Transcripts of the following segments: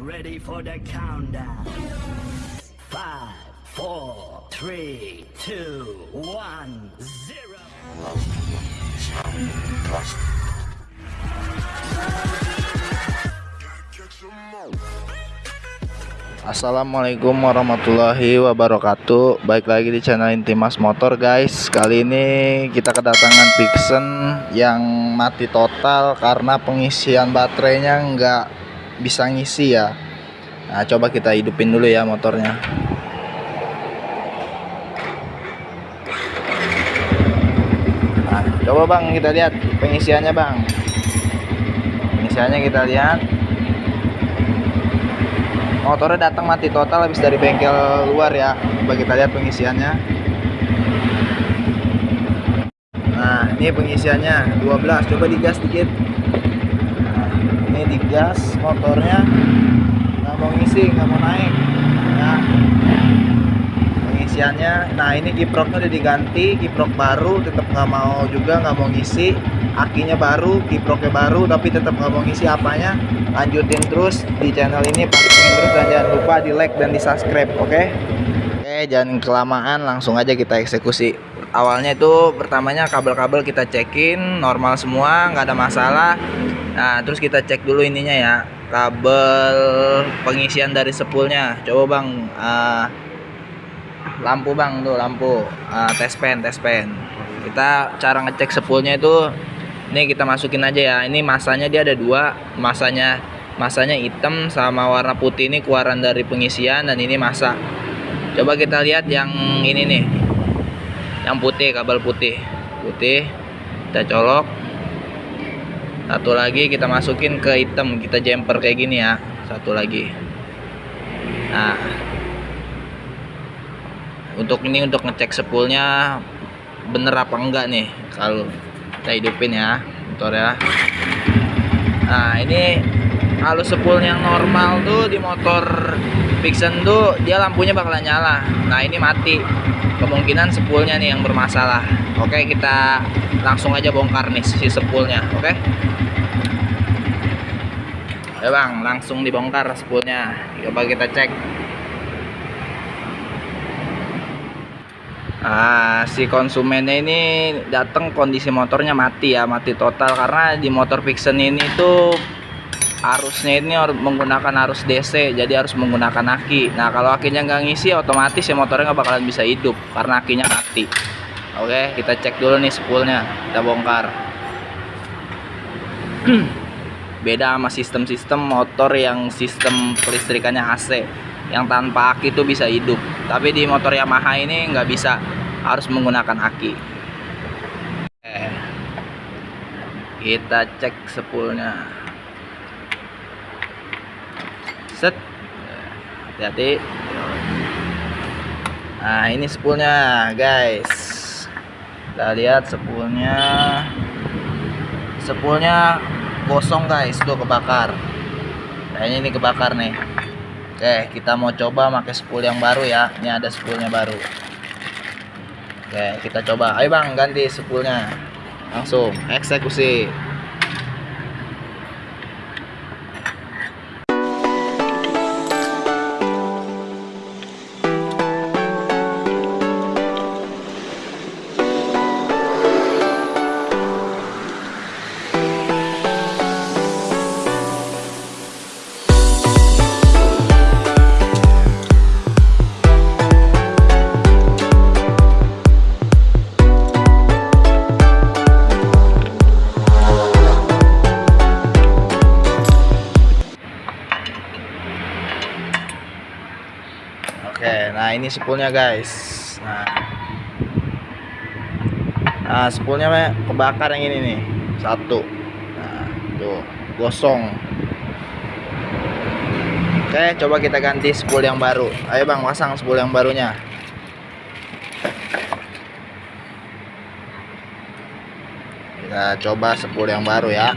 ready for the countdown. Five, four, three, two, one, zero. Assalamualaikum warahmatullahi wabarakatuh Baik lagi di channel Intimas Motor guys Kali ini kita kedatangan Vixen yang mati total Karena pengisian baterainya nggak bisa ngisi ya. Nah coba kita hidupin dulu ya motornya. Nah coba bang kita lihat pengisiannya bang. Pengisiannya kita lihat. Motornya datang mati total habis dari bengkel luar ya. Coba kita lihat pengisiannya. Nah ini pengisiannya. 12 coba digas dikit digas motornya. Nggak mau ngisi nggak mau naik. Nah pengisiannya nah ini kiproknya udah diganti kiprok baru tetap nggak mau juga nggak mau ngisi. Akinya baru kiproknya baru tapi tetap nggak mau ngisi apanya. Lanjutin terus di channel ini pantengin terus dan jangan lupa di like dan di subscribe oke? Okay? oke okay, jangan kelamaan langsung aja kita eksekusi awalnya itu pertamanya kabel-kabel kita cekin normal semua nggak ada masalah. Nah terus kita cek dulu ininya ya kabel pengisian dari sepulnya. Coba bang. Uh, lampu bang tuh lampu. Uh, tes pen tes pen. Kita cara ngecek sepulnya itu ini kita masukin aja ya. Ini masanya dia ada dua masanya masanya hitam sama warna putih ini keluaran dari pengisian dan ini masa coba kita lihat yang ini nih yang putih kabel putih. Putih kita colok. Satu lagi kita masukin ke hitam kita jumper kayak gini ya. Satu lagi. Nah. Untuk ini untuk ngecek sepulnya bener apa enggak nih? Kalau kita hidupin ya motor ya. Nah ini kalau sepul yang normal tuh di motor Vixen tuh dia lampunya bakalan nyala. Nah ini mati kemungkinan sepulnya nih yang bermasalah. Oke kita langsung aja bongkar nih si sepulnya oke? Ya bang langsung dibongkar sepulnya. Coba kita cek. Nah, si konsumennya ini datang kondisi motornya mati ya, mati total. Karena di motor Vixen ini tuh arusnya ini menggunakan arus DC, jadi harus menggunakan aki. Nah, kalau akinya nggak ngisi, otomatis ya motornya nggak bakalan bisa hidup karena akinya mati. Oke, kita cek dulu nih spoolnya, kita bongkar. Beda sama sistem-sistem motor yang sistem kelistrikannya AC yang tanpa aki itu bisa hidup tapi di motor Yamaha ini nggak bisa harus menggunakan aki kita cek sepulnya set hati-hati nah ini sepulnya guys kita lihat sepulnya sepulnya kosong guys tuh kebakar kayaknya ini kebakar nih Oke, kita mau coba pakai spool yang baru ya. Ini ada spoolnya baru. Oke, kita coba. Ayo bang, ganti spoolnya. Langsung eksekusi. Oke, nah ini spoolnya guys. Nah, nah spoolnya kebakar yang ini nih, satu. Nah, tuh gosong. Oke, coba kita ganti spool yang baru. Ayo bang, pasang spool yang barunya. Kita coba spool yang baru ya.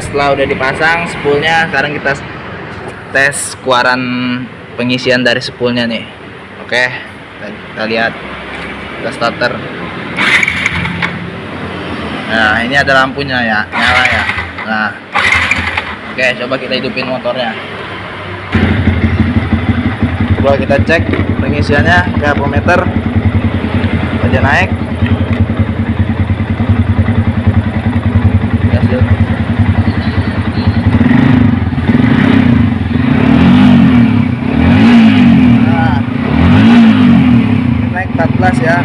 Setelah udah dipasang spoolnya sekarang kita tes keluaran pengisian dari spoolnya nih. Oke kita, kita lihat. Kita starter. Nah ini ada lampunya ya nyala ya. Nah oke coba kita hidupin motornya. Coba kita cek pengisiannya ke meter aja naik. Hasil nah, naik 14 ya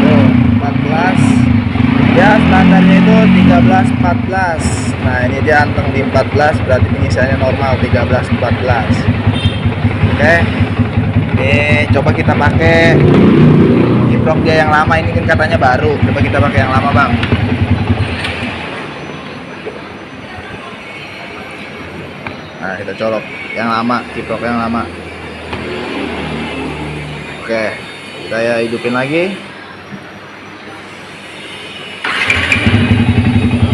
tuh 14 ya standarnya itu 13 14 nah ini dia anteng di 14 berarti pengisiannya normal 13 14 oke. Ini coba kita pakai kiprok dia yang lama ini kan katanya baru. Coba kita pakai yang lama bang. Nah kita colok yang lama kiprok yang lama. Oke saya hidupin lagi.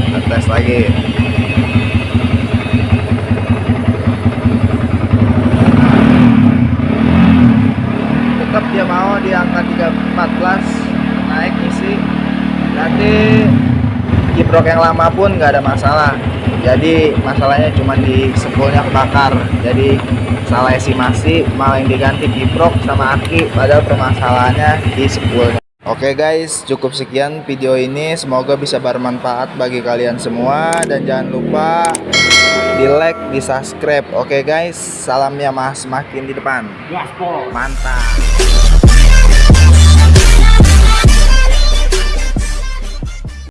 Kita tes lagi. Tetap dia mau di angka 314 naik isi. Nanti kiprok yang lama pun nggak ada masalah jadi masalahnya cuma di spoolnya kebakar jadi salah estimasi malah yang diganti kiprok sama aki padahal permasalahannya di spoolnya Oke guys, cukup sekian video ini. Semoga bisa bermanfaat bagi kalian semua dan jangan lupa di like, di subscribe. Oke guys, salamnya mas makin di depan. Gaspol. Mantap.